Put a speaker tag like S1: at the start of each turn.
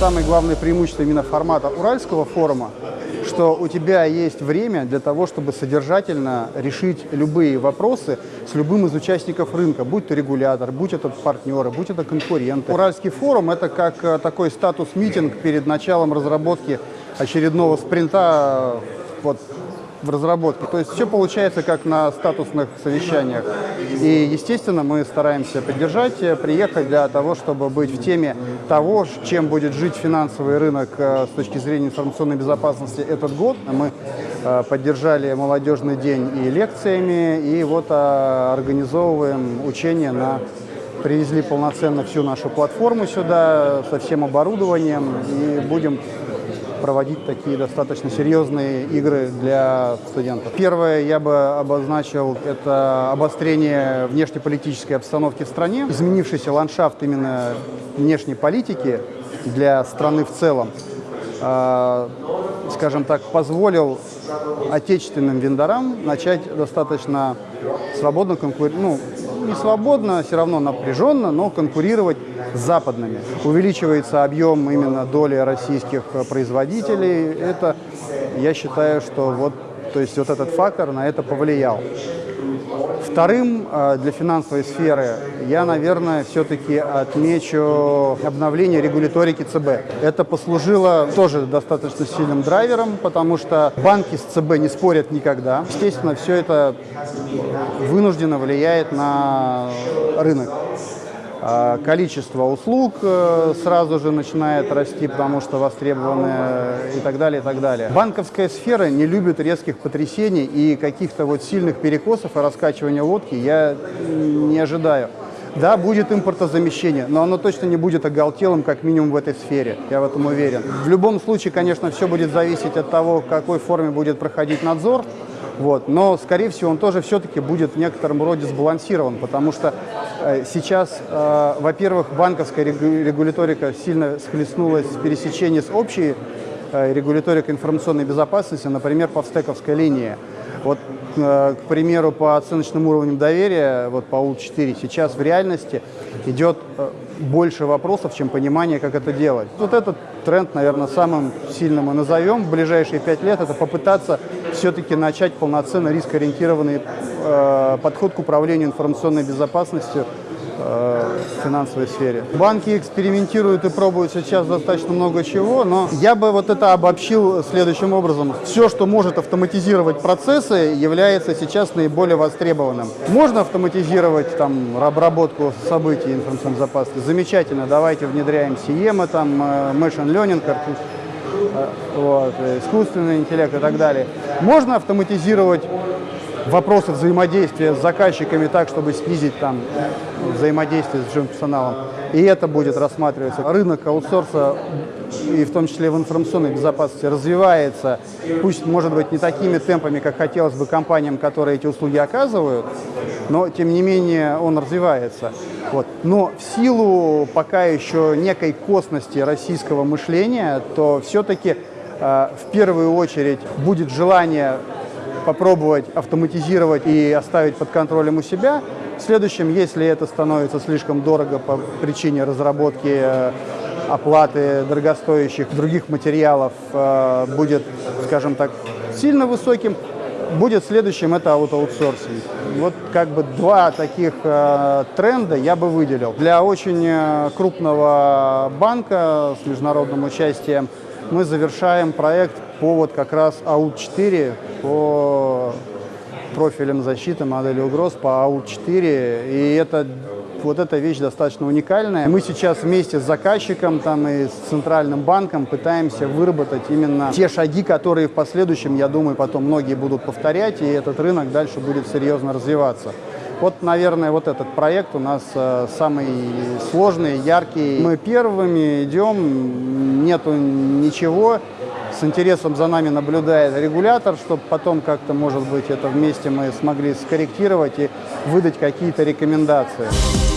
S1: самое главное преимущество именно формата Уральского форума, что у тебя есть время для того, чтобы содержательно решить любые вопросы с любым из участников рынка, будь то регулятор, будь это партнеры, будь это конкуренты. Уральский форум – это как э, такой статус-митинг перед началом разработки очередного спринта вот, в разработке. То есть все получается как на статусных совещаниях. И, естественно, мы стараемся поддержать, э, приехать для того, чтобы быть в теме того, чем будет жить финансовый рынок э, с точки зрения информационной безопасности этот год. Мы э, поддержали молодежный день и лекциями, и вот организовываем учения на привезли полноценно всю нашу платформу сюда со всем оборудованием и будем проводить такие достаточно серьезные игры для студентов. Первое я бы обозначил – это обострение внешнеполитической обстановки в стране, изменившийся ландшафт именно внешней политики для страны в целом, а, скажем так, позволил отечественным вендорам начать достаточно свободно конкурировать, ну, не свободно, все равно напряженно, но конкурировать западными. Увеличивается объем именно доли российских производителей. Это, я считаю, что вот, то есть вот этот фактор на это повлиял. Вторым э, для финансовой сферы я, наверное, все-таки отмечу обновление регуляторики ЦБ. Это послужило тоже достаточно сильным драйвером, потому что банки с ЦБ не спорят никогда. Естественно, все это вынужденно влияет на рынок. А количество услуг э, сразу же начинает расти, потому что востребованы и так далее, и так далее. Банковская сфера не любит резких потрясений и каких-то вот сильных перекосов и раскачивания лодки я не ожидаю. Да, будет импортозамещение, но оно точно не будет оголтелым, как минимум в этой сфере, я в этом уверен. В любом случае, конечно, все будет зависеть от того, в какой форме будет проходить надзор, вот. Но, скорее всего, он тоже все-таки будет в некотором роде сбалансирован, потому что э, сейчас, э, во-первых, банковская регуляторика сильно схлестнулась в пересечении с общей э, регуляторикой информационной безопасности, например, по встековской линии. Вот, к примеру, по оценочным уровням доверия, вот по УЛ-4, сейчас в реальности идет э, больше вопросов, чем понимание, как это делать. Вот этот тренд, наверное, самым сильным мы назовем в ближайшие пять лет, это попытаться все-таки начать полноценно рискоориентированный э, подход к управлению информационной безопасностью э, в финансовой сфере. Банки экспериментируют и пробуют сейчас достаточно много чего, но я бы вот это обобщил следующим образом. Все, что может автоматизировать процессы, является сейчас наиболее востребованным. Можно автоматизировать там обработку событий информационной безопасности? Замечательно, давайте внедряем SIEM, там, э, Machine Learning, Э, вот, искусственный интеллект и так далее. Можно автоматизировать вопросы взаимодействия с заказчиками так, чтобы снизить там взаимодействие с персоналом. И это будет рассматриваться. Рынок аутсорса, и в том числе в информационной безопасности, развивается, пусть, может быть, не такими темпами, как хотелось бы компаниям, которые эти услуги оказывают, но, тем не менее, он развивается. Вот. Но в силу пока еще некой косности российского мышления, то все-таки э, в первую очередь будет желание попробовать автоматизировать и оставить под контролем у себя. В следующем, если это становится слишком дорого по причине разработки э, оплаты дорогостоящих других материалов, э, будет, скажем так, сильно высоким, будет следующим это аутоутсорсинг. Вот как бы два таких э, тренда я бы выделил. Для очень крупного банка с международным участием мы завершаем проект по вот как раз АУ-4, по профилям защиты, модели угроз по АУ-4. И это вот эта вещь достаточно уникальная. Мы сейчас вместе с заказчиком там, и с Центральным банком пытаемся выработать именно те шаги, которые в последующем, я думаю, потом многие будут повторять, и этот рынок дальше будет серьезно развиваться. Вот, наверное, вот этот проект у нас э, самый сложный, яркий. Мы первыми идем, нету ничего. С интересом за нами наблюдает регулятор, чтобы потом как-то, может быть, это вместе мы смогли скорректировать и выдать какие-то рекомендации.